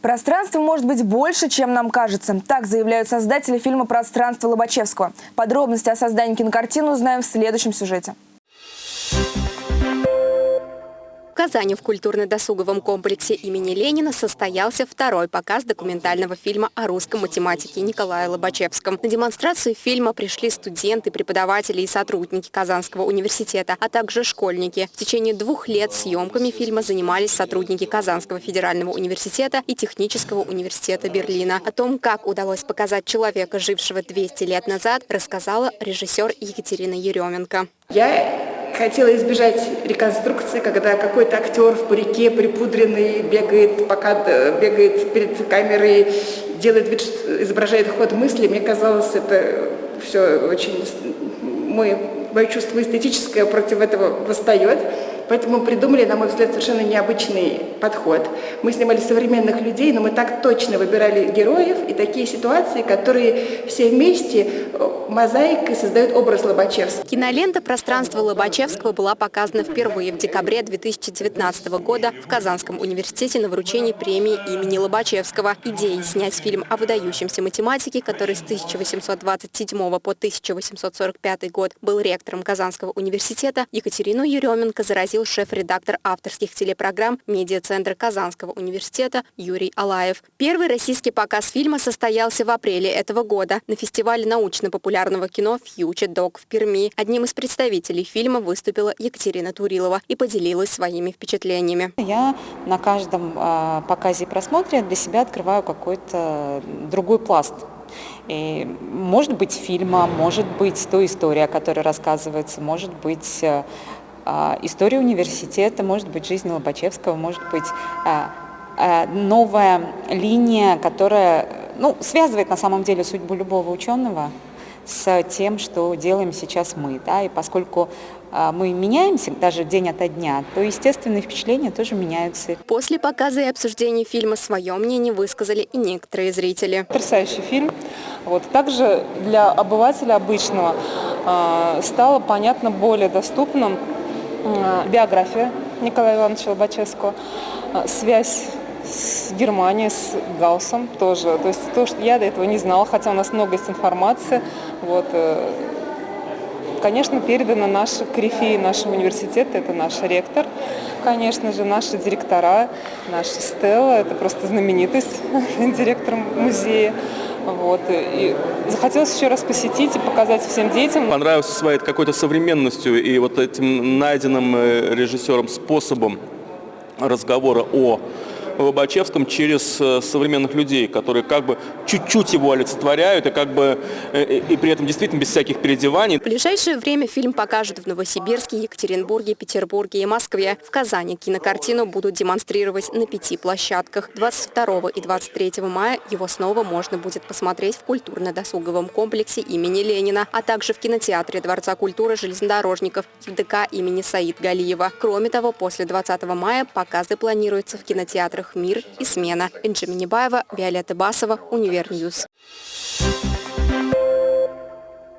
Пространство может быть больше, чем нам кажется. Так заявляют создатели фильма «Пространство Лобачевского». Подробности о создании кинокартины узнаем в следующем сюжете. Казани в культурно-досуговом комплексе имени Ленина состоялся второй показ документального фильма о русском математике Николая Лобачевском. На демонстрацию фильма пришли студенты, преподаватели и сотрудники Казанского университета, а также школьники. В течение двух лет съемками фильма занимались сотрудники Казанского федерального университета и Технического университета Берлина. О том, как удалось показать человека, жившего 200 лет назад, рассказала режиссер Екатерина Еременко. Я хотела избежать реконструкции, когда какой-то актер в парике припудренный бегает, пока бегает перед камерой, делает вид, изображает ход мысли. Мне казалось, это все очень... Мой, мое чувство эстетическое против этого восстает. Поэтому придумали, на мой взгляд, совершенно необычный подход. Мы снимали современных людей, но мы так точно выбирали героев и такие ситуации, которые все вместе э, мозаикой создают образ Лобачевского. Кинолента «Пространство Лобачевского» была показана впервые в декабре 2019 года в Казанском университете на вручении премии имени Лобачевского. Идеей снять фильм о выдающемся математике, который с 1827 по 1845 год был ректором Казанского университета, Екатерину Еременко заразил пригласил шеф-редактор авторских телепрограмм медиацентра Казанского университета Юрий Алаев. Первый российский показ фильма состоялся в апреле этого года на фестивале научно-популярного кино «Фьючер Док» в Перми. Одним из представителей фильма выступила Екатерина Турилова и поделилась своими впечатлениями. Я на каждом а, показе и просмотре для себя открываю какой-то другой пласт и может быть фильма, может быть той история, которая рассказывается, может быть э, история университета, может быть, жизнь Лобачевского, может быть, а, а, новая линия, которая ну, связывает на самом деле судьбу любого ученого с тем, что делаем сейчас мы. Да? И поскольку мы меняемся даже день ото дня, то естественные впечатления тоже меняются. После показа и обсуждения фильма свое мнение высказали и некоторые зрители. Потрясающий фильм. Вот. Также для обывателя обычного стало понятно более доступным биография Николая Ивановича Лобачевского, а, связь с Германией, с Гауссом тоже. То есть то, что я до этого не знала, хотя у нас много есть информации. Вот. Э, конечно, передано наши корифеи нашего университета, это наш ректор, конечно же, наши директора, наша Стелла, это просто знаменитость, директор музея. Вот. И захотелось еще раз посетить и показать всем детям. Понравился своей какой-то современностью и вот этим найденным э, режиссером способом разговора о Лобачевском через э, современных людей, которые как бы чуть-чуть его олицетворяют и как бы э, и при этом действительно без всяких переодеваний. В ближайшее время фильм покажут в Новосибирске, Екатеринбурге, Петербурге и Москве. В Казани кинокартину будут демонстрировать на пяти площадках. 22 и 23 мая его снова можно будет посмотреть в культурно-досуговом комплексе имени Ленина, а также в кинотеатре Дворца культуры железнодорожников ДК имени Саид Галиева. Кроме того, после 20 мая показы планируются в кинотеатрах «Мир» и «Смена». Энджи Минибаева, Виолетта Басова, Универньюз.